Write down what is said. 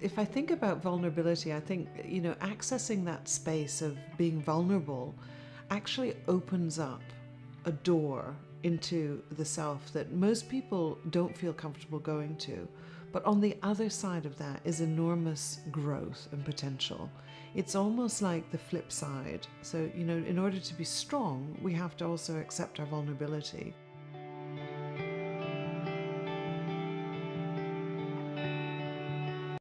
if I think about vulnerability, I think, you know, accessing that space of being vulnerable actually opens up a door into the self that most people don't feel comfortable going to. But on the other side of that is enormous growth and potential. It's almost like the flip side. So, you know, in order to be strong, we have to also accept our vulnerability.